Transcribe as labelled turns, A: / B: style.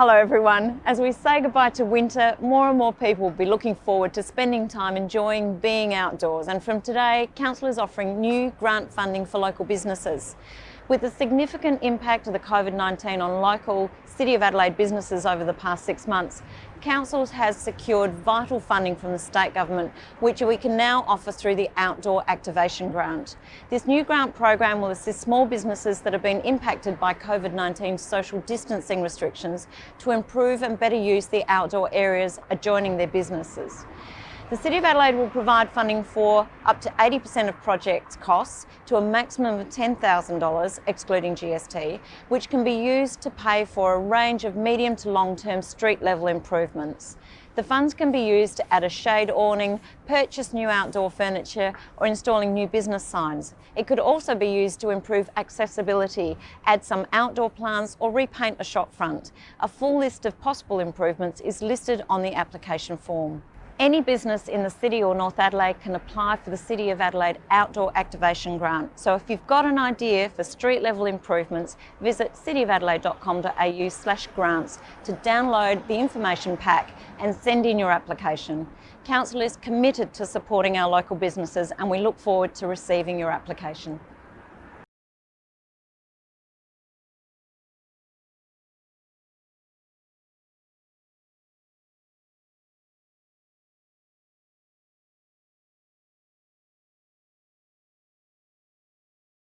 A: Hello everyone. As we say goodbye to winter, more and more people will be looking forward to spending time enjoying being outdoors and from today, Council is offering new grant funding for local businesses. With the significant impact of the COVID-19 on local City of Adelaide businesses over the past six months, Councils has secured vital funding from the state government, which we can now offer through the Outdoor Activation Grant. This new grant program will assist small businesses that have been impacted by COVID-19 social distancing restrictions to improve and better use the outdoor areas adjoining their businesses. The City of Adelaide will provide funding for up to 80% of project costs to a maximum of $10,000 excluding GST, which can be used to pay for a range of medium to long-term street level improvements. The funds can be used to add a shade awning, purchase new outdoor furniture or installing new business signs. It could also be used to improve accessibility, add some outdoor plants or repaint a shop front. A full list of possible improvements is listed on the application form. Any business in the City or North Adelaide can apply for the City of Adelaide Outdoor Activation Grant. So if you've got an idea for street level improvements, visit cityofadelaide.com.au slash grants to download the information pack and send in your application. Council is committed to supporting our local businesses and we look forward to receiving your application.